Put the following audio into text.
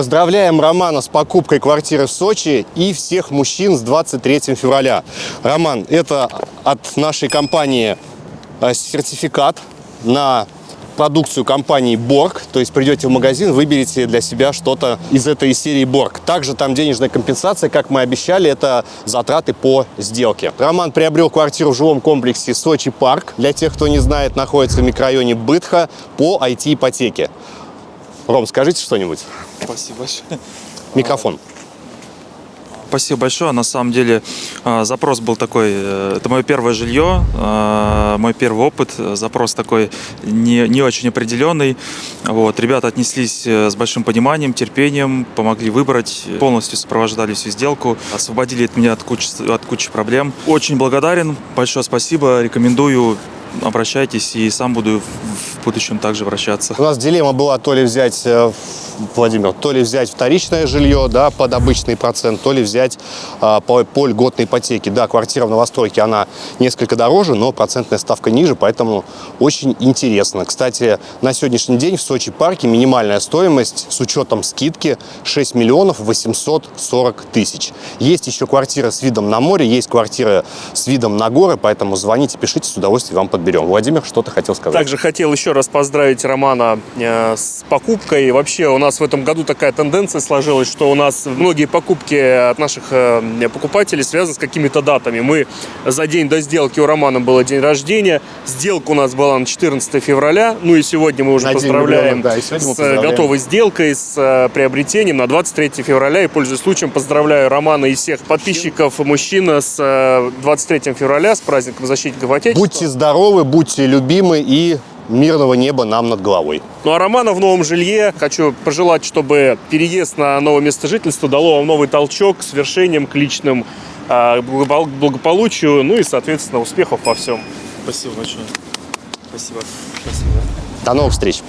Поздравляем Романа с покупкой квартиры в Сочи и всех мужчин с 23 февраля. Роман, это от нашей компании э, сертификат на продукцию компании Борг, то есть придете в магазин, выберете для себя что-то из этой серии Борг. Также там денежная компенсация, как мы обещали, это затраты по сделке. Роман приобрел квартиру в жилом комплексе Сочи Парк. Для тех, кто не знает, находится в микрорайоне Бытха по IT-ипотеке. Ром, скажите что-нибудь. Спасибо большое. Микрофон. Спасибо большое. На самом деле а, запрос был такой, э, это мое первое жилье, а, мой первый опыт. Запрос такой не, не очень определенный. Вот. Ребята отнеслись э, с большим пониманием, терпением, помогли выбрать, полностью сопровождали всю сделку, освободили от меня от кучи, от кучи проблем. Очень благодарен, большое спасибо, рекомендую обращайтесь и сам буду в будущем также обращаться. У нас дилемма была то ли взять, э, Владимир, то ли взять вторичное жилье да, под обычный процент, то ли взять а, по, по льготной ипотеке. Да, квартира в новостройке, она несколько дороже, но процентная ставка ниже, поэтому очень интересно. Кстати, на сегодняшний день в Сочи парке минимальная стоимость с учетом скидки 6 миллионов 840 тысяч. Есть еще квартиры с видом на море, есть квартиры с видом на горы, поэтому звоните, пишите, с удовольствием вам подберем. Владимир, что ты хотел сказать? Также хотел еще раз поздравить Романа э, с покупкой. Вообще у нас в этом году такая тенденция сложилась, что у нас многие покупки от наших э, покупателей связаны с какими-то датами. Мы за день до сделки у Романа был день рождения. Сделка у нас была на 14 февраля. Ну и сегодня мы уже На поздравляем влюбленных, да, и с э, поздравляем. готовой сделкой, с э, приобретением на 23 февраля. И пользуясь случаем, поздравляю Романа и всех подписчиков мужчин с э, 23 февраля, с праздником защитников Отечества. Будьте здоровы, будьте любимы и мирного неба нам над головой. Ну а Романа в новом жилье хочу пожелать, чтобы переезд на новое место жительства дало вам новый толчок к свершениям, к личным а, благопол- благополучию, ну и, соответственно, успехов во всем. Спасибо большое. Спасибо. Спасибо. До новых встреч!